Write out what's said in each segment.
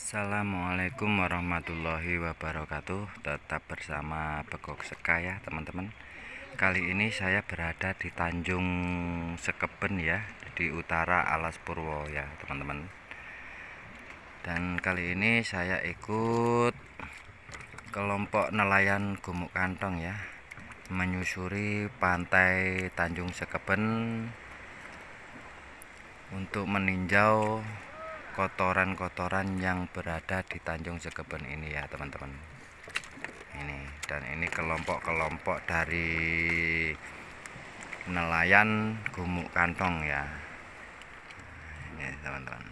Assalamualaikum warahmatullahi wabarakatuh. Tetap bersama Begok Seka ya teman-teman. Kali ini saya berada di Tanjung Sekeben ya Di utara Alas Purwo ya teman-teman. Dan kali ini saya ikut Kelompok nelayan Gumuk Kantong ya Menyusuri pantai Tanjung Sekeben Untuk meninjau kotoran-kotoran yang berada di Tanjung Segeben ini ya teman-teman. Ini dan ini kelompok-kelompok dari nelayan gumuk kantong ya. Ini teman-teman.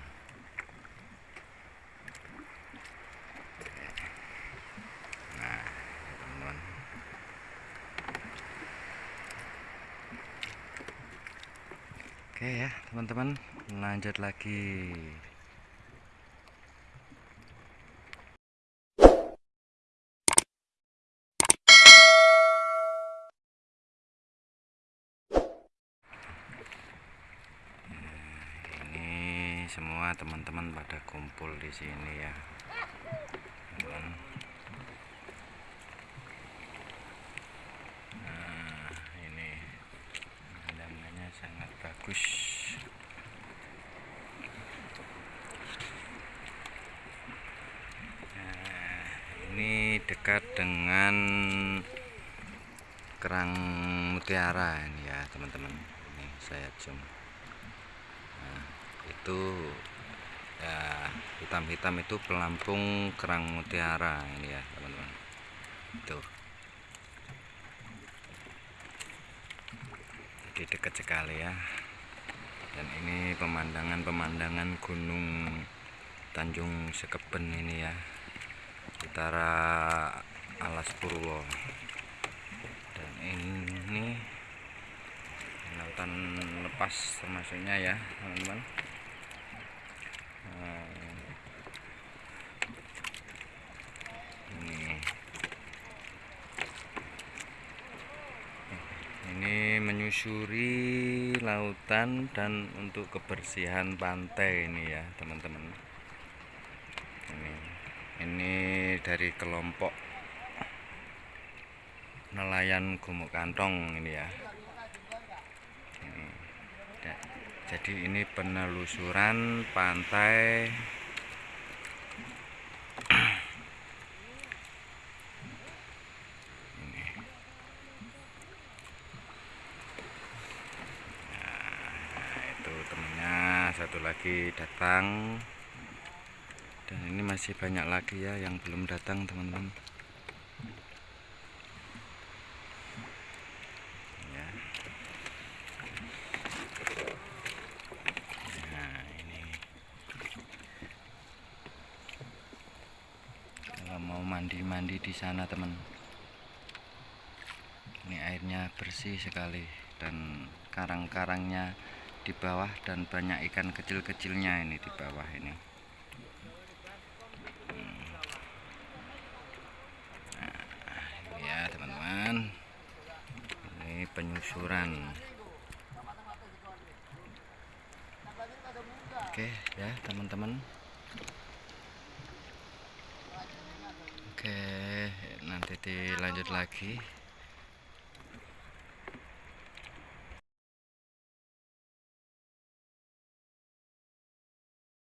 Nah oke ya teman-teman. Lanjut lagi semua teman-teman pada kumpul di sini ya. Nah ini pemandangannya sangat bagus. Nah ini dekat dengan kerang mutiara ini ya teman-teman. Ini saya zoom itu ya hitam-hitam itu pelampung kerang mutiara ini ya teman-teman. Itu jadi dekat sekali ya. Dan ini pemandangan-pemandangan gunung Tanjung Sekeben ini ya utara Alas Purwo. Dan ini lautan lepas termasuknya ya teman-teman ini menyusuri lautan dan untuk kebersihan pantai ini ya teman-teman ini ini dari kelompok nelayan gumuk kantong ini ya ini. jadi ini penelusuran pantai satu lagi datang. Dan ini masih banyak lagi ya yang belum datang teman-teman. Ya. nah ini. Kalau mau mandi-mandi di sana teman. Ini airnya bersih sekali dan karang-karangnya di bawah dan banyak ikan kecil-kecilnya ini di bawah ini. Hmm. nah, ya teman-teman. Ini penyusuran. Oke ya teman-teman. Oke nanti dilanjut lagi